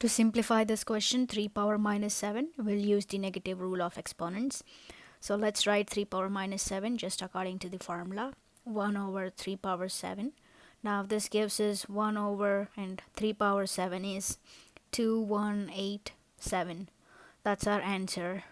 To simplify this question, 3 power minus 7, we'll use the negative rule of exponents. So let's write 3 power minus 7 just according to the formula. 1 over 3 power 7. Now this gives us 1 over and 3 power 7 is 2187. That's our answer.